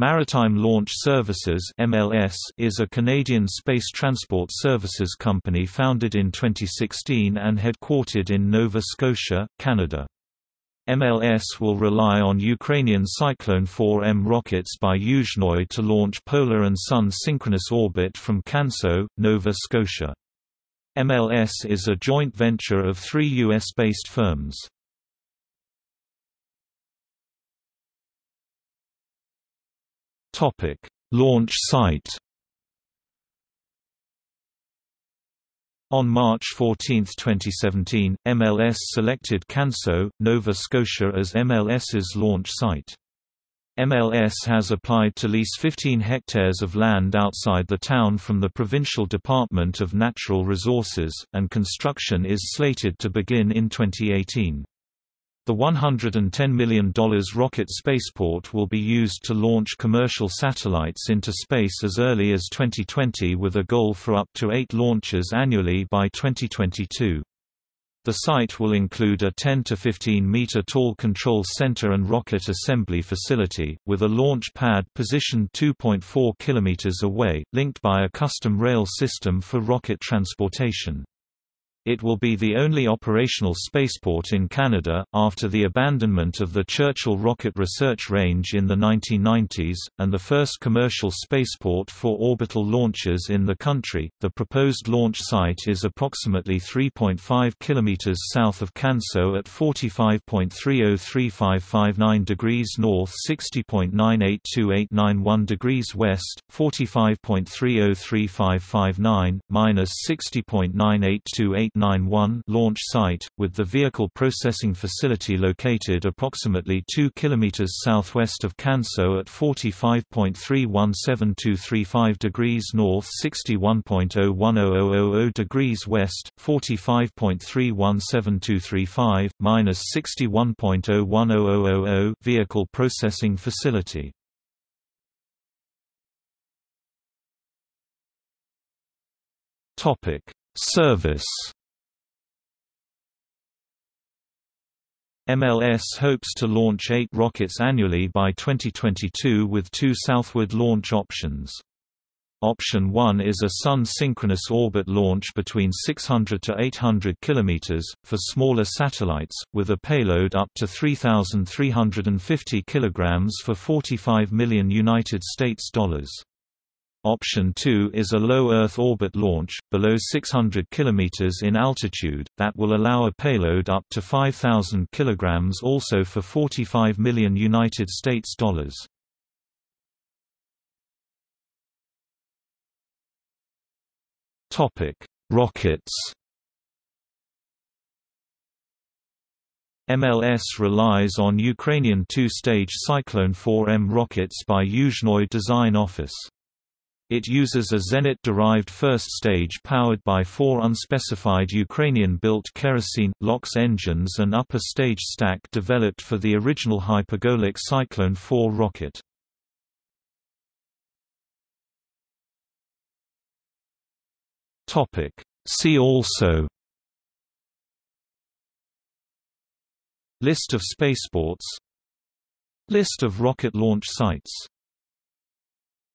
Maritime Launch Services (MLS) is a Canadian space transport services company founded in 2016 and headquartered in Nova Scotia, Canada. MLS will rely on Ukrainian Cyclone 4M rockets by Yuzhnoye to launch Polar and Sun synchronous orbit from Canso, Nova Scotia. MLS is a joint venture of three U.S.-based firms. Topic: Launch site. On March 14, 2017, MLS selected Canso, Nova Scotia as MLS's launch site. MLS has applied to lease 15 hectares of land outside the town from the Provincial Department of Natural Resources, and construction is slated to begin in 2018. The $110 million rocket spaceport will be used to launch commercial satellites into space as early as 2020 with a goal for up to eight launches annually by 2022. The site will include a 10 to 15 meter tall control center and rocket assembly facility, with a launch pad positioned 2.4 kilometers away, linked by a custom rail system for rocket transportation. It will be the only operational spaceport in Canada, after the abandonment of the Churchill Rocket Research Range in the 1990s, and the first commercial spaceport for orbital launches in the country. The proposed launch site is approximately 3.5 km south of Canso at 45.303559 degrees north, 60.982891 degrees west, 45.303559, minus 60.9828 891 launch site, with the vehicle processing facility located approximately 2 km southwest of Canso at 45.317235 degrees north 61.010000 degrees west, 45.317235, minus 61.010000 vehicle processing facility. Topic Service MLS hopes to launch eight rockets annually by 2022 with two southward launch options. Option 1 is a Sun synchronous orbit launch between 600 to 800 km, for smaller satellites, with a payload up to 3,350 kg for 45 million United States dollars. Option 2 is a low Earth orbit launch, below 600 km in altitude, that will allow a payload up to 5,000 kg also for 45 million United States dollars. Rockets MLS relies on Ukrainian two-stage Cyclone 4M rockets by Yuzhnoye Design Office. It uses a Zenit-derived first stage powered by four unspecified Ukrainian-built kerosene, LOX engines and upper stage stack developed for the original hypergolic Cyclone 4 rocket. See also List of spaceports List of rocket launch sites